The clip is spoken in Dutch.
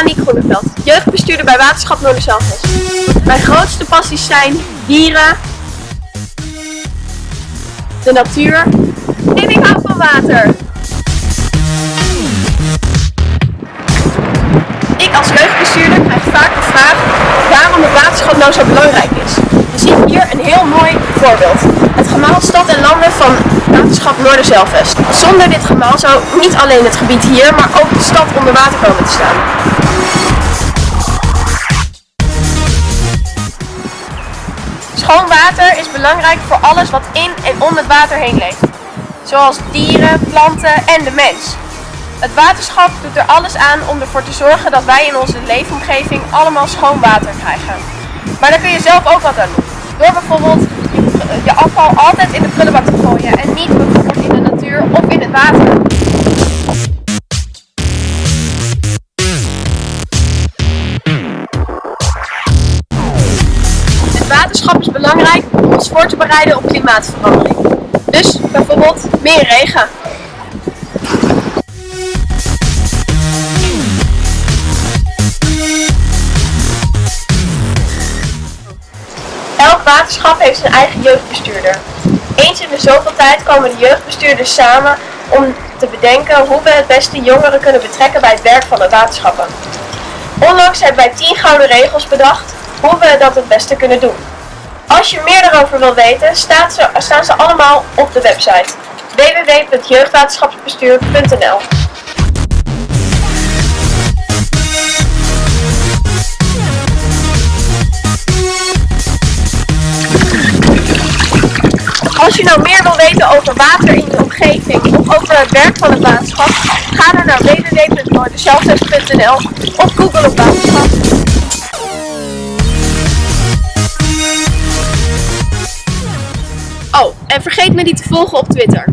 Aniek Groeneveld, jeugdbestuurder bij Waterschap Noorderzelvest. Mijn grootste passies zijn dieren, de natuur en ik hou van water. Ik als jeugdbestuurder krijg vaak de vraag waarom het waterschap nou zo belangrijk is. We zien hier een heel mooi voorbeeld. Het gemaal Stad en Landen van Waterschap Noorderzelvest. Zonder dit gemaal zou niet alleen het gebied hier, maar ook de stad onder water komen te staan. Schoon water is belangrijk voor alles wat in en om het water heen leeft. Zoals dieren, planten en de mens. Het waterschap doet er alles aan om ervoor te zorgen dat wij in onze leefomgeving allemaal schoon water krijgen. Maar daar kun je zelf ook wat aan doen. Door bijvoorbeeld je, je afval altijd in de prullenbak te gooien en niet bijvoorbeeld in de natuur of in het water. Het waterschap is belangrijk om ons voor te bereiden op klimaatverandering. Dus bijvoorbeeld meer regen. Waterschap heeft zijn eigen jeugdbestuurder. Eens in de zoveel tijd komen de jeugdbestuurders samen om te bedenken hoe we het beste jongeren kunnen betrekken bij het werk van de waterschappen. Onlangs hebben wij 10 gouden regels bedacht hoe we dat het beste kunnen doen. Als je meer daarover wil weten, staat ze, staan ze allemaal op de website www.jeugdwaterschapsbestuur.nl je nou meer wil weten over water in je omgeving of over het werk van het waterschap, ga dan naar www.noorderzelfzest.nl of google op waterschap. Oh, en vergeet me niet te volgen op Twitter.